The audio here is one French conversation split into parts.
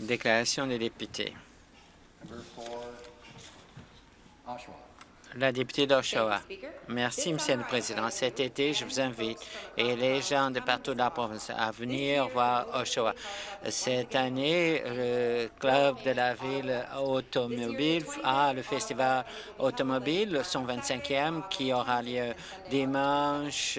Déclaration des députés. La députée d'Oshawa. Merci, Monsieur le Président. Cet été, je vous invite et les gens de partout de la province à venir voir Oshawa. Cette année, le club de la ville automobile a le festival automobile, son 25e, qui aura lieu dimanche,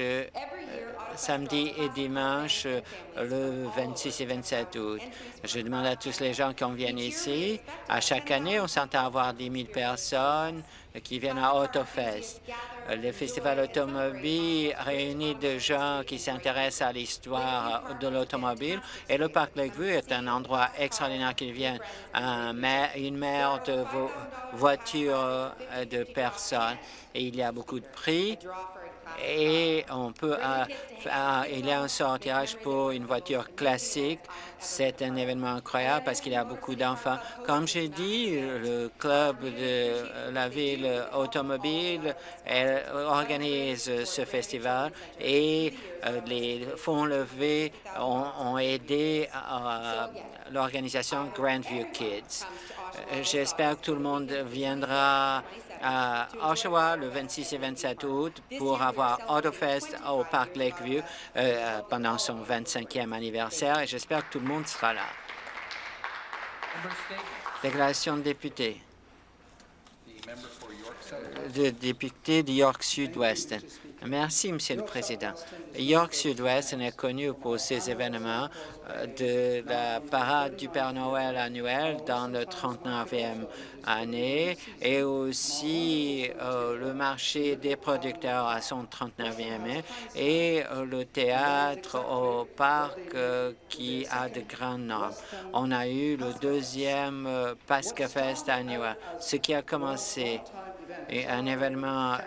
samedi et dimanche, euh, le 26 et 27 août. Je demande à tous les gens qui viennent ici. À chaque année, on s'entend avoir 10 000 personnes qui viennent à AutoFest. Le festival automobile réunit des gens qui s'intéressent à l'histoire de l'automobile et le parc Lakeview est un endroit extraordinaire qui vient un une mer de vo- voitures euh, de personnes et il y a beaucoup de prix et on peut il y a un sortirage pour une voiture classique. C'est un événement incroyable parce qu'il y a beaucoup d'enfants. Comme j'ai dit, le club de la ville automobile organise ce festival et euh, les fonds levés ont, aidé l'organisation Grandview Kids. Euh, J'espère que tout le monde viendra à Oshawa le 26 et 27 août pour avoir AutoFest au Parc Lakeview euh, pendant son 25e anniversaire j'espère que tout le monde sera là. Déclaration de député. De député de York Sud-Ouest. Merci, Monsieur le Président. York Sud-Ouest est connu pour ses événements euh, de la parade du Père Noël annuel dans le 39e année et aussi euh, le marché des producteurs à son 39e année et euh, le théâtre au parc qui a de grandes normes. On a eu le deuxième euh, Pasca Fest annuel, ce qui a commencé et un événement euh,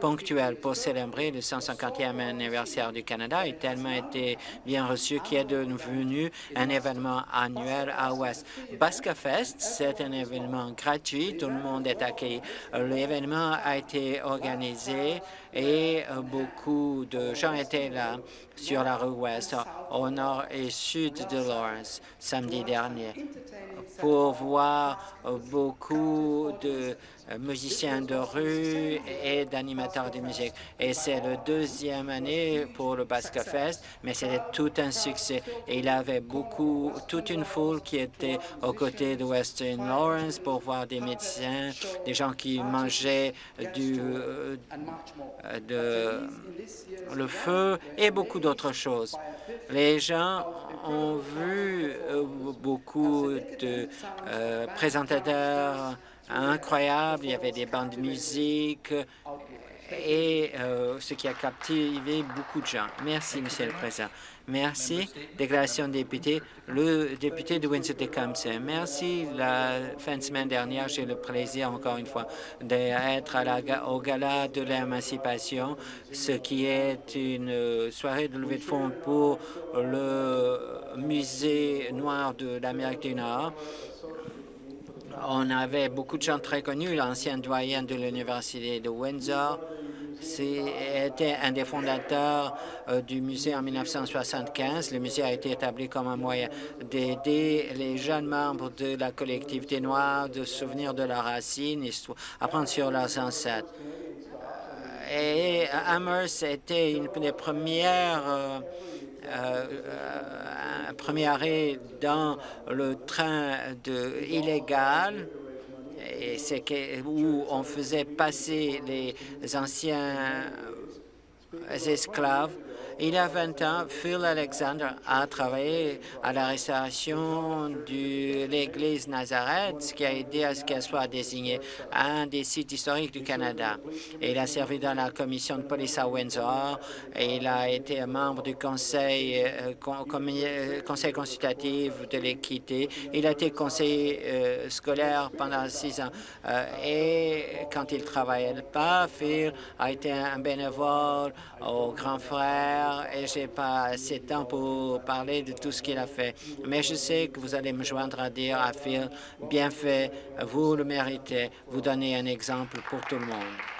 ponctuel pour célébrer le 150e anniversaire du Canada est tellement été bien reçu qu'il est devenu un événement annuel à Ouest. Basca Fest, c'est un événement gratuit, tout le monde est accueilli. Euh, L'événement a été organisé et euh, beaucoup de gens étaient là sur la rue Ouest, au nord et sud de Lawrence, samedi dernier pour voir euh, beaucoup de euh, musiciens de rue et d'animateurs de musique. Et c'est la deuxième année pour le Basque Fest, mais c'était tout un succès. Et il y avait beaucoup, toute une foule qui était aux côtés de Western Lawrence pour voir des médecins, des gens qui mangeaient du, de, le feu et beaucoup d'autres choses. Les gens ont vu euh, beaucoup de euh, présentateurs incroyables, il y avait des bandes de musique et euh, ce qui a captivé beaucoup de gens. Merci, Monsieur le Président. Merci. Déclaration de député. Le député de Windsor-Tecumseh. Merci. La fin de semaine dernière, j'ai le plaisir, encore une fois, d'être au gala de l'émancipation, ce qui est une soirée de levée de fonds pour le musée noir de l'Amérique du Nord. On avait beaucoup de gens très connus, l'ancien doyen de l'Université de Windsor, c'était un des fondateurs euh, du musée en 1975. Le musée a été établi comme un moyen d'aider les jeunes membres de la collectivité noire de se souvenir de leurs racines, apprendre sur leurs ancêtres. Et Amherst était une des premières euh, euh, euh, premier dans le train de illégal et c'est où on faisait passer les anciens esclaves. Il y a 20 ans, Phil Alexander a travaillé à la restauration de l'église Nazareth, ce qui a aidé à ce qu'elle soit désignée un des sites historiques du Canada. Il a servi dans la commission de police à Windsor il a été membre du conseil, euh, euh, consultatif de l'équité. Il a été conseiller euh, scolaire pendant six ans. Et quand il travaillait pas, Phil a été un bénévole au grand frère et j'ai pas assez de temps pour parler de tout ce qu'il a fait. Mais je sais que vous allez me joindre à dire à Phil, bien fait, vous le méritez, vous donnez un exemple pour tout le monde.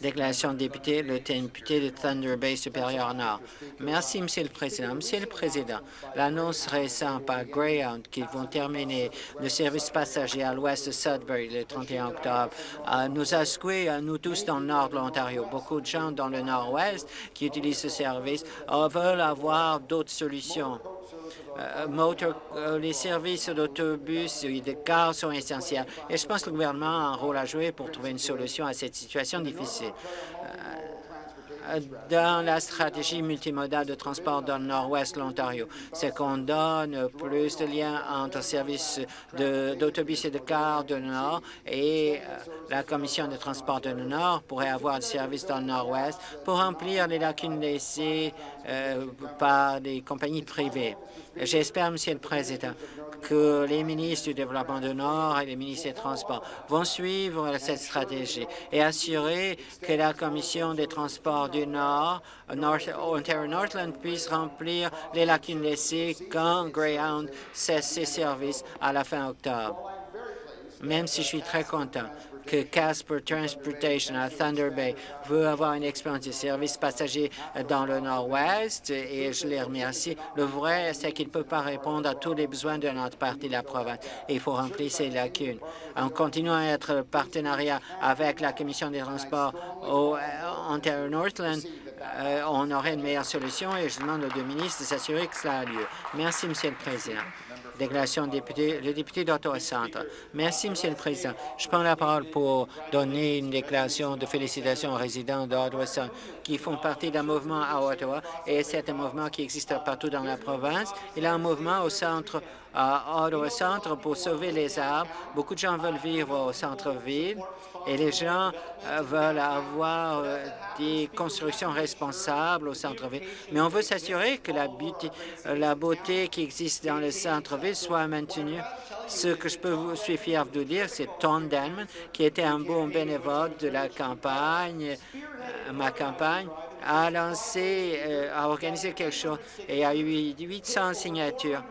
Déclaration de député, le député de Thunder Bay supérieur Nord. Merci, Monsieur le Président. Monsieur le Président, l'annonce récente par Greyhound qu'ils vont terminer le service passager à l'ouest de Sudbury le 31 octobre euh, nous a secoué, euh, nous tous dans le nord de l'Ontario. Beaucoup de gens dans le nord-ouest qui utilisent ce service euh, veulent avoir d'autres solutions. Euh, euh, les services d'autobus et de cars sont essentiels. Et je pense que le gouvernement a un rôle à jouer pour trouver une solution à cette situation difficile. Euh, dans la stratégie multimodale de transport dans le nord-ouest de l'Ontario, c'est qu'on donne plus de liens entre services d'autobus et de cars de nord et la Commission de transport de nord pourrait avoir des services dans le nord-ouest pour remplir les lacunes laissées par des compagnies privées. J'espère, Monsieur le Président, que les ministres du Développement du Nord et les ministres des Transports vont suivre cette stratégie et assurer que la Commission des Transports du Nord, North, Ontario Northland, puisse remplir les lacunes laissées quand Greyhound cesse ses services à la fin octobre. Même si je suis très content que Casper Transportation à Thunder Bay veut avoir une expérience de service passager dans le Nord-Ouest et je les remercie. Le vrai, c'est qu'il ne peut pas répondre à tous les besoins de notre partie de la province. Il faut remplir ces lacunes. En continuant à être partenariat avec la Commission des transports au euh, Ontario Northland, euh, on aurait une meilleure solution et je demande aux deux ministres de s'assurer que cela a lieu. Merci, Monsieur le Président. Déclaration député, le député d'Ottawa Centre. Merci, Monsieur le Président. Je prends la parole pour donner une déclaration de félicitations aux résidents d'Ottawa Centre qui font partie d'un mouvement à Ottawa et c'est un mouvement qui existe partout dans la province. Il y a un mouvement au centre à Ottawa Centre pour sauver les arbres. Beaucoup de gens veulent vivre au centre-ville et les gens euh, veulent avoir euh, des constructions responsables au centre-ville. Mais on veut s'assurer que la beauté, euh, la beauté qui existe dans le centre-ville soit maintenue. Ce que je peux vous suis fier de dire, c'est Tom Denman, qui était un bon bénévole de la campagne, ma campagne, a lancé, euh, a organisé quelque chose et a eu 800 signatures.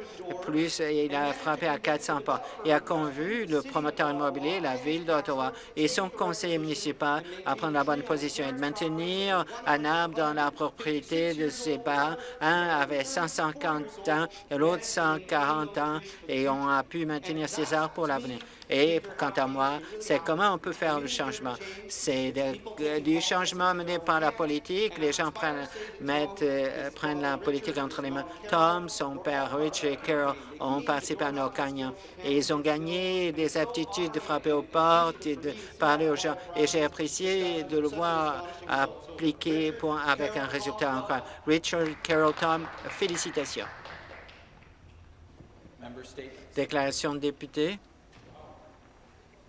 Plus, il a frappé à 400 pas. Et a convu le promoteur immobilier, la Ville d'Ottawa et son conseiller municipal à prendre la bonne position et de maintenir un arbre dans la propriété de ses parents. Un avait 150 ans et l'autre 140 ans et on a pu maintenir ces arbres pour l'avenir. Et quant à moi, c'est comment on peut faire le changement? C'est de- du changement mené par la politique. Les gens prennent, mettent, euh, prennent la politique entre les mains. Tom, son père, Rich et Carol ont participé à nos gagnants. Et ils ont gagné des aptitudes de frapper aux portes et de parler aux gens. Et j'ai apprécié de le voir appliquer pour, avec un résultat encore. Richard, Carol, Tom, félicitations. Déclaration de député.